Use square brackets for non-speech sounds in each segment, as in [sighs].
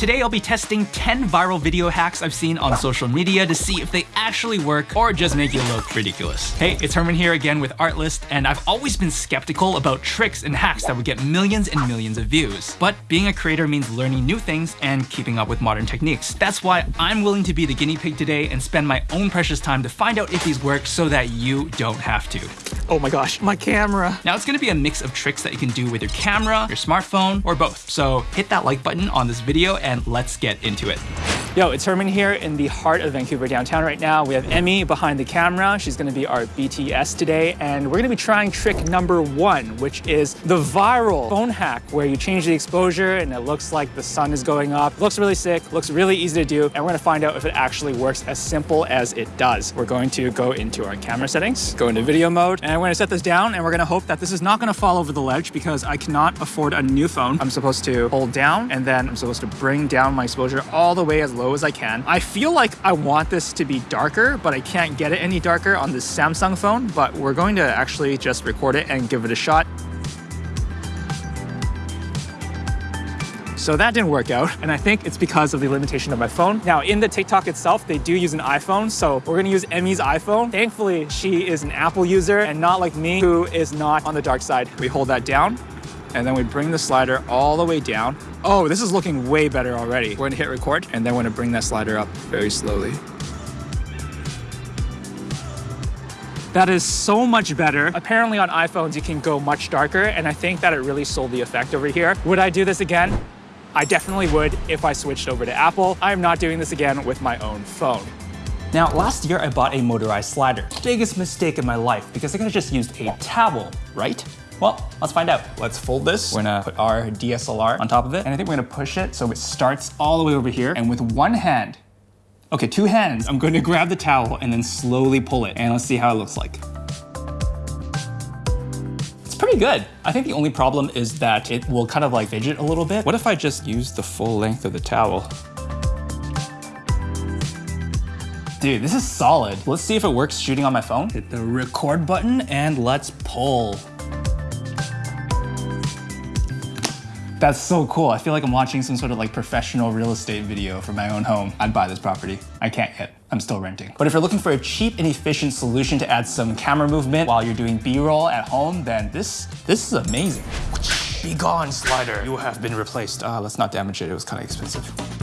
Today I'll be testing 10 viral video hacks I've seen on social media to see if they actually work or just make you look ridiculous. Hey, it's Herman here again with Artlist, and I've always been skeptical about tricks and hacks that would get millions and millions of views. But being a creator means learning new things and keeping up with modern techniques. That's why I'm willing to be the guinea pig today and spend my own precious time to find out if these work so that you don't have to. Oh my gosh, my camera. Now it's gonna be a mix of tricks that you can do with your camera, your smartphone, or both. So hit that like button on this video and let's get into it. Yo, it's Herman here in the heart of Vancouver downtown right now. We have Emmy behind the camera. She's gonna be our BTS today, and we're gonna be trying trick number one, which is the viral phone hack where you change the exposure and it looks like the sun is going up. Looks really sick, looks really easy to do, and we're gonna find out if it actually works as simple as it does. We're going to go into our camera settings, go into video mode, and we're gonna set this down, and we're gonna hope that this is not gonna fall over the ledge because I cannot afford a new phone. I'm supposed to hold down, and then I'm supposed to bring down my exposure all the way as low as I can. I feel like I want this to be darker, but I can't get it any darker on this Samsung phone, but we're going to actually just record it and give it a shot. So that didn't work out, and I think it's because of the limitation of my phone. Now, in the TikTok itself, they do use an iPhone, so we're gonna use Emmy's iPhone. Thankfully, she is an Apple user and not like me, who is not on the dark side. We hold that down, and then we bring the slider all the way down. Oh, this is looking way better already. We're gonna hit record, and then we're gonna bring that slider up very slowly. That is so much better. Apparently on iPhones, you can go much darker, and I think that it really sold the effect over here. Would I do this again? I definitely would if I switched over to Apple. I'm not doing this again with my own phone. Now, last year I bought a motorized slider. Biggest mistake in my life because I could have just used a towel, right? Well, let's find out. Let's fold this. We're gonna put our DSLR on top of it, and I think we're gonna push it so it starts all the way over here. And with one hand, okay, two hands, I'm going to grab the towel and then slowly pull it. And let's see how it looks like. It's pretty good. I think the only problem is that it will kind of like fidget a little bit. What if I just use the full length of the towel? Dude, this is solid. Let's see if it works shooting on my phone. Hit the record button and let's pull. That's so cool. I feel like I'm watching some sort of like professional real estate video for my own home. I'd buy this property. I can't yet. I'm still renting. But if you're looking for a cheap and efficient solution to add some camera movement while you're doing B-roll at home, then this, this is amazing. Be gone, slider. You have been replaced. Uh, let's not damage it. It was kind of expensive.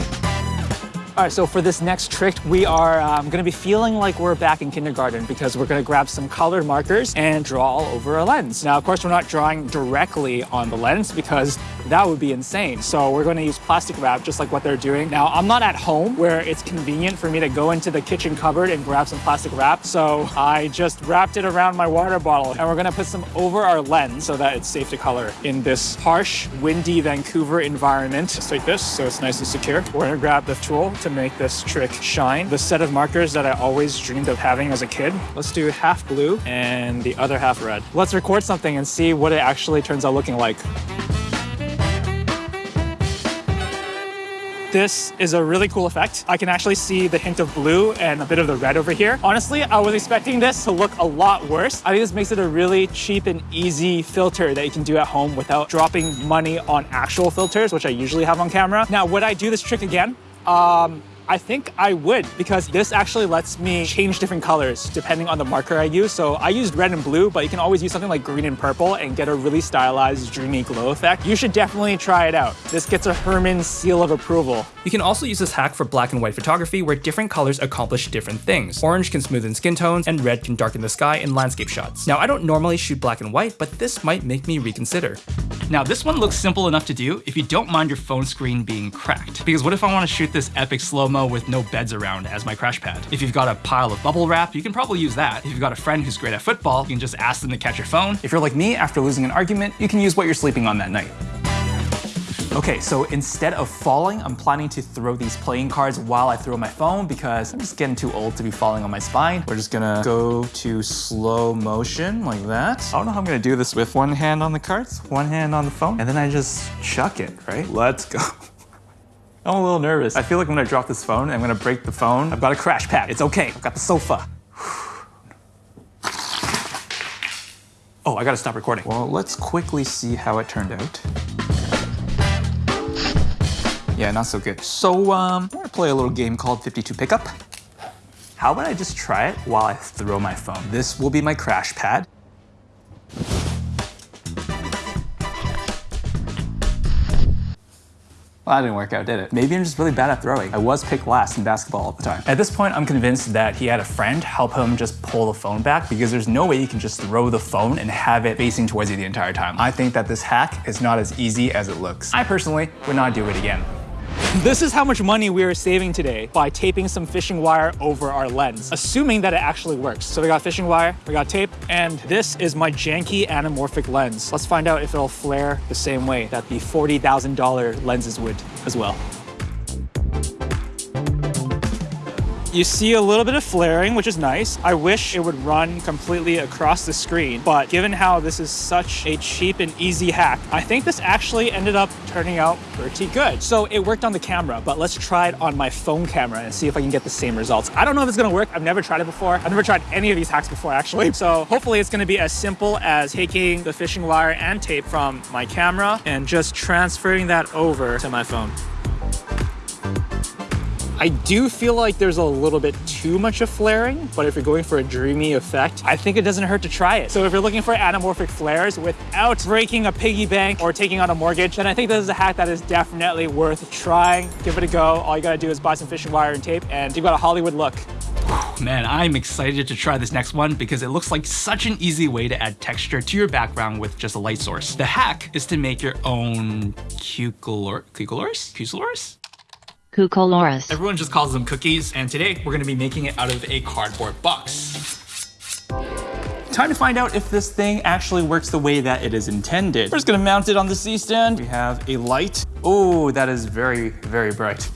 All right, so for this next trick, we are um, gonna be feeling like we're back in kindergarten because we're gonna grab some colored markers and draw all over a lens. Now, of course, we're not drawing directly on the lens because that would be insane. So we're gonna use plastic wrap just like what they're doing. Now, I'm not at home where it's convenient for me to go into the kitchen cupboard and grab some plastic wrap. So I just wrapped it around my water bottle and we're gonna put some over our lens so that it's safe to color in this harsh, windy Vancouver environment. Just like this, so it's nice and secure. We're gonna grab the tool to make this trick shine. The set of markers that I always dreamed of having as a kid. Let's do half blue and the other half red. Let's record something and see what it actually turns out looking like. This is a really cool effect. I can actually see the hint of blue and a bit of the red over here. Honestly, I was expecting this to look a lot worse. I think this makes it a really cheap and easy filter that you can do at home without dropping money on actual filters, which I usually have on camera. Now, would I do this trick again? Um, I think I would because this actually lets me change different colors depending on the marker I use. So I used red and blue, but you can always use something like green and purple and get a really stylized, dreamy glow effect. You should definitely try it out. This gets a Herman seal of approval. You can also use this hack for black and white photography where different colors accomplish different things. Orange can smoothen skin tones and red can darken the sky in landscape shots. Now I don't normally shoot black and white, but this might make me reconsider. Now this one looks simple enough to do if you don't mind your phone screen being cracked. Because what if I want to shoot this epic slow-mo with no beds around as my crash pad? If you've got a pile of bubble wrap, you can probably use that. If you've got a friend who's great at football, you can just ask them to catch your phone. If you're like me, after losing an argument, you can use what you're sleeping on that night. Okay, so instead of falling, I'm planning to throw these playing cards while I throw my phone because I'm just getting too old to be falling on my spine. We're just gonna go to slow motion like that. I don't know how I'm gonna do this with one hand on the cards, one hand on the phone, and then I just chuck it, right? Let's go. [laughs] I'm a little nervous. I feel like when I drop this phone, I'm gonna break the phone. I've got a crash pad. It's okay. I've got the sofa. [sighs] Oh, I gotta stop recording. Well, let's quickly see how it turned out. Yeah, not so good. So, um, I'm gonna play a little game called 52 Pickup. How about I just try it while I throw my phone? This will be my crash pad. Well, that didn't work out, did it? Maybe I'm just really bad at throwing. I was picked last in basketball all the time. At this point, I'm convinced that he had a friend help him just pull the phone back because there's no way you can just throw the phone and have it facing towards you the entire time. I think that this hack is not as easy as it looks. I personally would not do it again. This is how much money we are saving today by taping some fishing wire over our lens, assuming that it actually works. So we got fishing wire, we got tape, and this is my janky anamorphic lens. Let's find out if it'll flare the same way that the $40,000 lenses would as well. You see a little bit of flaring, which is nice. I wish it would run completely across the screen, but given how this is such a cheap and easy hack, I think this actually ended up turning out pretty good. So it worked on the camera, but let's try it on my phone camera and see if I can get the same results. I don't know if it's gonna work. I've never tried it before. I've never tried any of these hacks before, actually. So hopefully it's gonna be as simple as taking the fishing wire and tape from my camera and just transferring that over to my phone. I do feel like there's a little bit too much of flaring, but if you're going for a dreamy effect, I think it doesn't hurt to try it. So if you're looking for anamorphic flares without breaking a piggy bank or taking out a mortgage, then I think this is a hack that is definitely worth trying. Give it a go. All you gotta do is buy some fishing wire and tape and you've got a Hollywood look. Man, I'm excited to try this next one because it looks like such an easy way to add texture to your background with just a light source. The hack is to make your own cucolor? Cucolors? Cucoloris. Everyone just calls them cookies, and today we're gonna be making it out of a cardboard box. Time to find out if this thing actually works the way that it is intended. We're just gonna mount it on the C-stand. We have a light. Oh, that is very, very bright.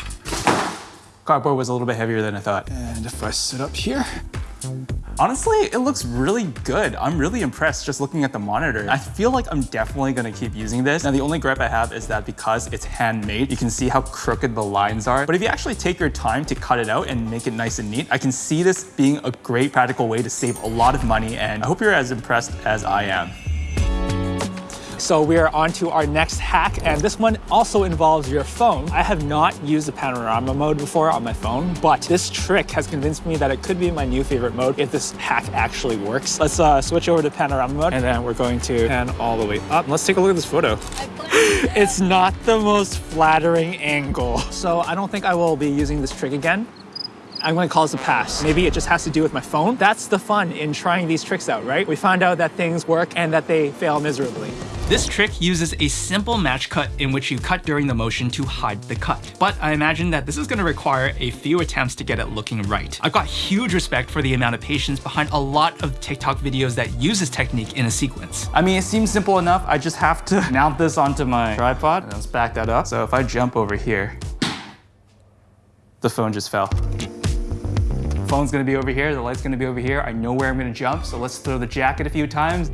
Cardboard was a little bit heavier than I thought. And if I sit up here, Honestly, it looks really good. I'm really impressed just looking at the monitor. I feel like I'm definitely gonna keep using this. Now, the only gripe I have is that because it's handmade, you can see how crooked the lines are. But if you actually take your time to cut it out and make it nice and neat, I can see this being a great practical way to save a lot of money. And I hope you're as impressed as I am. So we are on to our next hack, and this one also involves your phone. I have not used the panorama mode before on my phone, but this trick has convinced me that it could be my new favorite mode if this hack actually works. Let's uh, switch over to panorama mode, and then we're going to pan all the way up. Let's take a look at this photo. [laughs] it's not the most flattering angle. So I don't think I will be using this trick again. I'm gonna call this a pass. Maybe it just has to do with my phone. That's the fun in trying these tricks out, right? We find out that things work and that they fail miserably. This trick uses a simple match cut in which you cut during the motion to hide the cut. But I imagine that this is gonna require a few attempts to get it looking right. I've got huge respect for the amount of patience behind a lot of TikTok videos that use this technique in a sequence. I mean, it seems simple enough. I just have to [laughs] mount this onto my tripod and let's back that up. So if I jump over here, the phone just fell phone's gonna be over here, the light's gonna be over here. I know where I'm gonna jump, so let's throw the jacket a few times.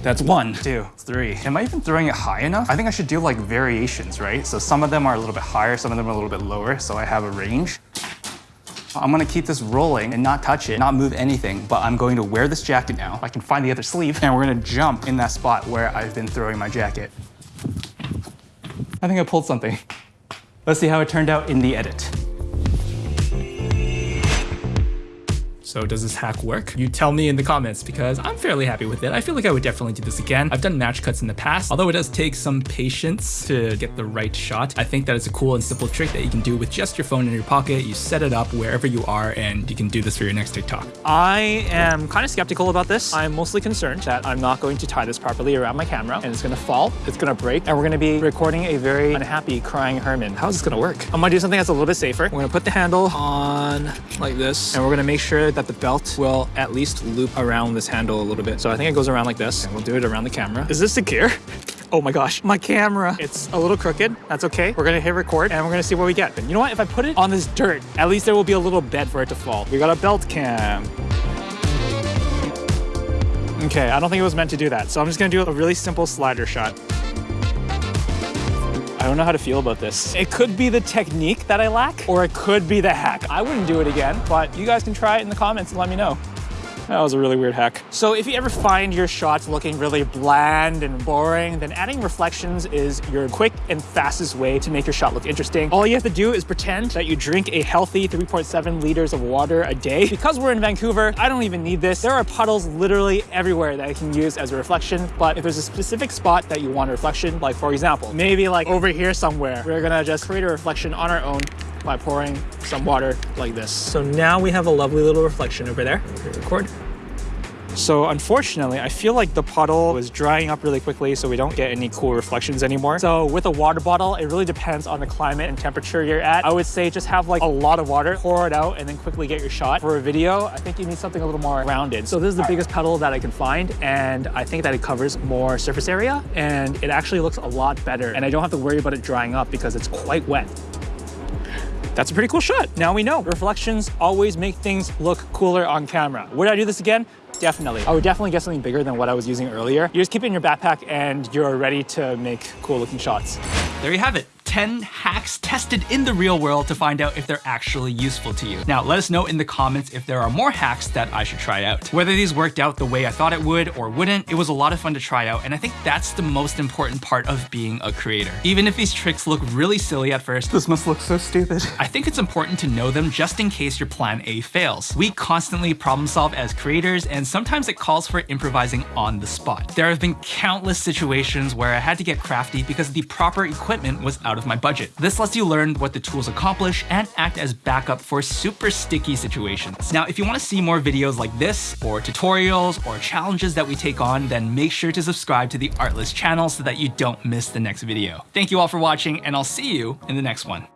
That's one, two, three. Am I even throwing it high enough? I think I should do like variations, right? So some of them are a little bit higher, some of them are a little bit lower, so I have a range. I'm gonna keep this rolling and not touch it, not move anything, but I'm going to wear this jacket now. I can find the other sleeve, and we're gonna jump in that spot where I've been throwing my jacket. I think I pulled something. Let's see how it turned out in the edit. So does this hack work? You tell me in the comments because I'm fairly happy with it. I feel like I would definitely do this again. I've done match cuts in the past, although it does take some patience to get the right shot. I think that it's a cool and simple trick that you can do with just your phone in your pocket. You set it up wherever you are and you can do this for your next TikTok. I am kind of skeptical about this. I'm mostly concerned that I'm not going to tie this properly around my camera and it's gonna fall, it's gonna break, and we're gonna be recording a very unhappy crying Herman. How is this gonna work? I'm gonna do something that's a little bit safer. We're gonna put the handle on like this and we're gonna make sure that the belt will at least loop around this handle a little bit. So I think it goes around like this and we'll do it around the camera. Is this secure? [laughs] Oh my gosh, my camera. It's a little crooked. That's okay. We're gonna hit record and we're gonna see what we get. But you know what? If I put it on this dirt, at least there will be a little bed for it to fall. We got a belt cam. Okay, I don't think it was meant to do that. So I'm just gonna do a really simple slider shot. I don't know how to feel about this. It could be the technique that I lack, or it could be the hack. I wouldn't do it again, but you guys can try it in the comments and let me know. That was a really weird hack. So if you ever find your shots looking really bland and boring, then adding reflections is your quick and fastest way to make your shot look interesting. All you have to do is pretend that you drink a healthy 3.7 liters of water a day. Because we're in Vancouver, I don't even need this. There are puddles literally everywhere that I can use as a reflection, but if there's a specific spot that you want a reflection, like for example, maybe like over here somewhere, we're gonna just create a reflection on our own by pouring some water like this. So now we have a lovely little reflection over there. Record. So unfortunately, I feel like the puddle was drying up really quickly so we don't get any cool reflections anymore. So with a water bottle, it really depends on the climate and temperature you're at. I would say just have like a lot of water, pour it out, and then quickly get your shot. For a video, I think you need something a little more rounded. So this is the biggest puddle that I can find, and I think that it covers more surface area, and it actually looks a lot better. And I don't have to worry about it drying up because it's quite wet that's a pretty cool shot. Now we know reflections always make things look cooler on camera. Would I do this again? Definitely. I would definitely get something bigger than what I was using earlier. You just keep it in your backpack and you're ready to make cool looking shots. There you have it. 10 hacks tested in the real world to find out if they're actually useful to you. Now, let us know in the comments if there are more hacks that I should try out. Whether these worked out the way I thought it would or wouldn't, it was a lot of fun to try out, and I think that's the most important part of being a creator. Even if these tricks look really silly at first, this must look so stupid. I think it's important to know them just in case your plan A fails. We constantly problem solve as creators, and sometimes it calls for improvising on the spot. There have been countless situations where I had to get crafty because the proper equipment was out my budget. This lets you learn what the tools accomplish and act as backup for super sticky situations. Now, if you want to see more videos like this, or tutorials, or challenges that we take on, then make sure to subscribe to the Artlist channel so that you don't miss the next video. Thank you all for watching, and I'll see you in the next one.